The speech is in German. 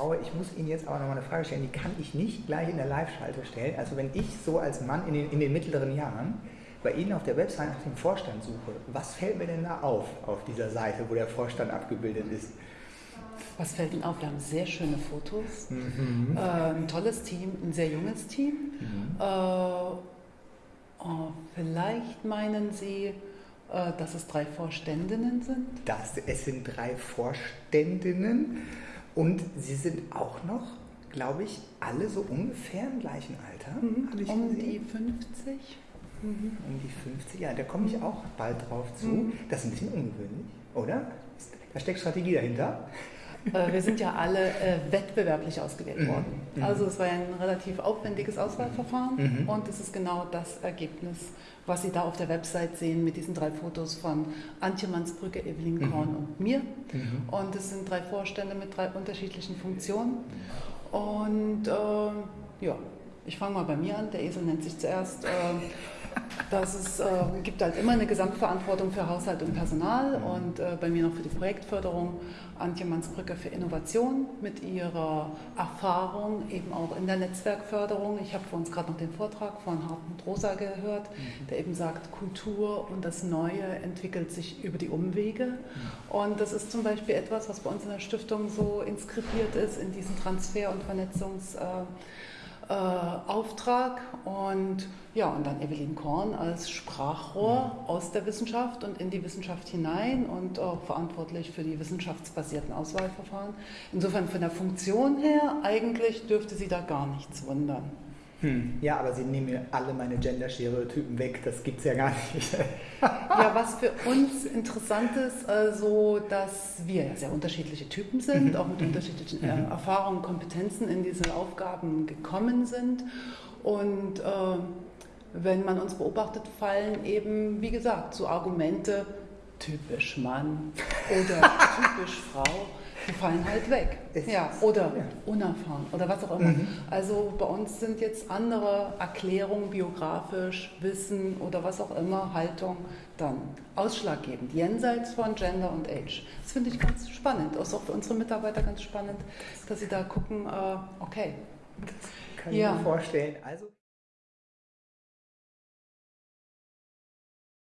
Braue, ich muss Ihnen jetzt aber noch mal eine Frage stellen, die kann ich nicht gleich in der Live-Schalte stellen. Also wenn ich so als Mann in den, in den mittleren Jahren bei Ihnen auf der Website nach dem Vorstand suche, was fällt mir denn da auf, auf dieser Seite, wo der Vorstand abgebildet ist? Was fällt Ihnen auf? Wir haben sehr schöne Fotos, mhm. äh, ein tolles Team, ein sehr junges Team. Mhm. Äh, oh, vielleicht meinen Sie, äh, dass es drei Vorständinnen sind? Das, es sind drei Vorständinnen und sie sind auch noch, glaube ich, alle so ungefähr im gleichen Alter. Mhm. um die 50. Mhm. Um die 50, ja, da komme ich auch bald drauf zu. Mhm. Das ist ein bisschen ungewöhnlich, oder? Da steckt Strategie dahinter. Äh, wir sind ja alle äh, wettbewerblich ausgewählt mhm. worden. Mhm. Also es war ein relativ aufwendiges Auswahlverfahren mhm. und es ist genau das Ergebnis, was Sie da auf der Website sehen mit diesen drei Fotos von Antje Mansbrücke, Evelyn mhm. Korn und mir. Mhm. Und es sind drei Vorstände mit drei unterschiedlichen Funktionen. Und äh, ja, ich fange mal bei mir an. Der Esel nennt sich zuerst. Äh, dass es äh, gibt halt immer eine Gesamtverantwortung für Haushalt und Personal und äh, bei mir noch für die Projektförderung Antje Mansbrücke für Innovation mit ihrer Erfahrung eben auch in der Netzwerkförderung. Ich habe für uns gerade noch den Vortrag von Hartmut Rosa gehört, mhm. der eben sagt, Kultur und das Neue entwickelt sich über die Umwege. Mhm. Und das ist zum Beispiel etwas, was bei uns in der Stiftung so inskribiert ist in diesen Transfer- und Vernetzungs- äh, Auftrag und ja, und dann Evelyn Korn als Sprachrohr mhm. aus der Wissenschaft und in die Wissenschaft hinein und auch verantwortlich für die wissenschaftsbasierten Auswahlverfahren. Insofern von der Funktion her eigentlich dürfte sie da gar nichts wundern. Hm. Ja, aber Sie nehmen mir alle meine Gender-Stereotypen weg, das gibt es ja gar nicht. ja, was für uns interessant ist, also, dass wir sehr unterschiedliche Typen sind, mhm. auch mit mhm. unterschiedlichen äh. Erfahrungen, Kompetenzen in diese Aufgaben gekommen sind. Und äh, wenn man uns beobachtet, fallen eben, wie gesagt, so Argumente, typisch Mann oder typisch Frau die fallen halt weg. ja, oder unerfahren oder was auch immer. Mhm. Also bei uns sind jetzt andere Erklärungen, biografisch, Wissen oder was auch immer, Haltung dann ausschlaggebend, jenseits von Gender und Age. Das finde ich ganz spannend. Das ist auch für unsere Mitarbeiter ganz spannend, dass sie da gucken, äh, okay. Das kann ich ja. mir vorstellen. Also